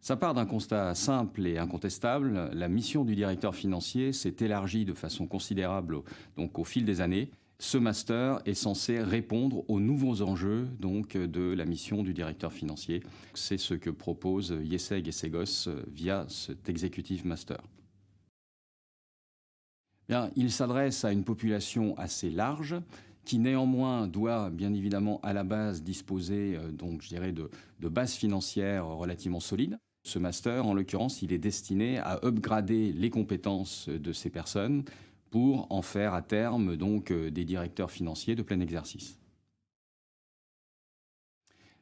Ça part d'un constat simple et incontestable. La mission du directeur financier s'est élargie de façon considérable donc, au fil des années. Ce master est censé répondre aux nouveaux enjeux donc, de la mission du directeur financier. C'est ce que propose Yeseg et Segos via cet executive master. Bien, il s'adresse à une population assez large qui néanmoins doit bien évidemment à la base disposer donc, je dirais, de, de bases financières relativement solides. Ce master, en l'occurrence, il est destiné à upgrader les compétences de ces personnes pour en faire à terme donc euh, des directeurs financiers de plein exercice.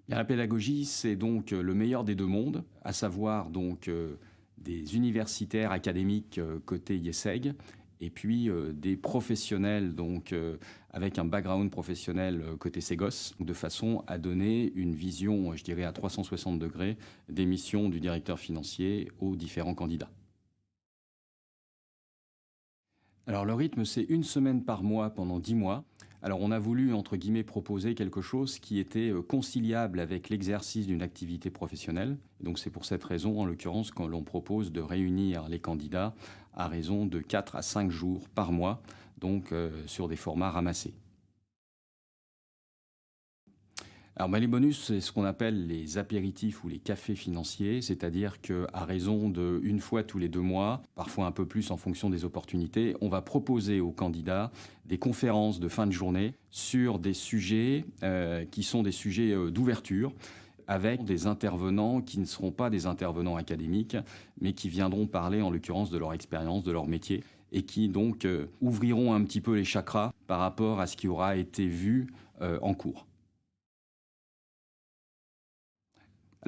la pédagogie, c'est donc euh, le meilleur des deux mondes, à savoir donc euh, des universitaires académiques côté IESEG et puis des professionnels donc avec un background professionnel côté Segos, de façon à donner une vision, je dirais, à 360 degrés des missions du directeur financier aux différents candidats. Alors le rythme, c'est une semaine par mois pendant dix mois. Alors on a voulu, entre guillemets, proposer quelque chose qui était conciliable avec l'exercice d'une activité professionnelle. Donc c'est pour cette raison, en l'occurrence, que l'on propose de réunir les candidats à raison de 4 à 5 jours par mois, donc euh, sur des formats ramassés. Alors, les bonus, c'est ce qu'on appelle les apéritifs ou les cafés financiers, c'est-à-dire qu'à raison d'une fois tous les deux mois, parfois un peu plus en fonction des opportunités, on va proposer aux candidats des conférences de fin de journée sur des sujets euh, qui sont des sujets euh, d'ouverture avec des intervenants qui ne seront pas des intervenants académiques, mais qui viendront parler en l'occurrence de leur expérience, de leur métier, et qui donc euh, ouvriront un petit peu les chakras par rapport à ce qui aura été vu en cours.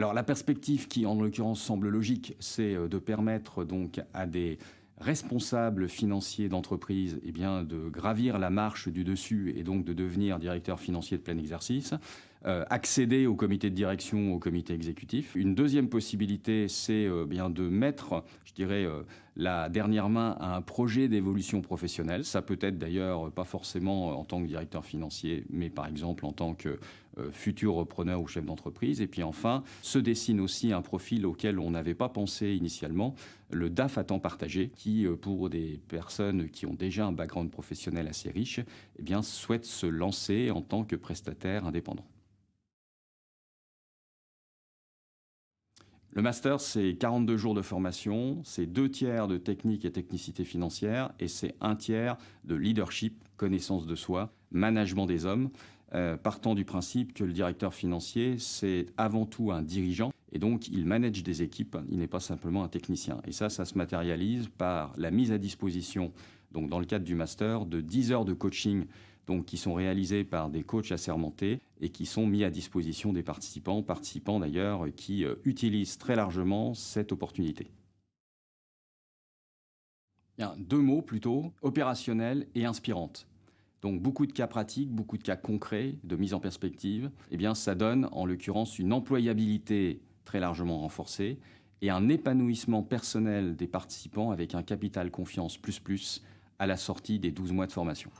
Alors la perspective qui en l'occurrence semble logique, c'est euh, de permettre donc à des responsables financiers d'entreprise eh de gravir la marche du dessus et donc de devenir directeur financier de plein exercice. Euh, accéder au comité de direction, au comité exécutif. Une deuxième possibilité, c'est euh, bien de mettre, je dirais, euh, la dernière main à un projet d'évolution professionnelle. Ça peut être d'ailleurs pas forcément en tant que directeur financier, mais par exemple en tant que futur repreneur ou chef d'entreprise. Et puis enfin, se dessine aussi un profil auquel on n'avait pas pensé initialement, le DAF à temps partagé, qui, pour des personnes qui ont déjà un background professionnel assez riche, eh bien, souhaitent se lancer en tant que prestataire indépendant. Le master, c'est 42 jours de formation, c'est deux tiers de technique et technicité financière et c'est un tiers de leadership, connaissance de soi, management des hommes, euh, partant du principe que le directeur financier, c'est avant tout un dirigeant et donc il manage des équipes, il n'est pas simplement un technicien. Et ça, ça se matérialise par la mise à disposition, donc dans le cadre du master, de 10 heures de coaching donc qui sont réalisés par des coachs assermentés et qui sont mis à disposition des participants, participants d'ailleurs qui euh, utilisent très largement cette opportunité. Bien, deux mots plutôt, opérationnelle et inspirante. Donc beaucoup de cas pratiques, beaucoup de cas concrets, de mise en perspective. Eh bien, ça donne en l'occurrence une employabilité très largement renforcée et un épanouissement personnel des participants avec un capital confiance plus plus à la sortie des 12 mois de formation.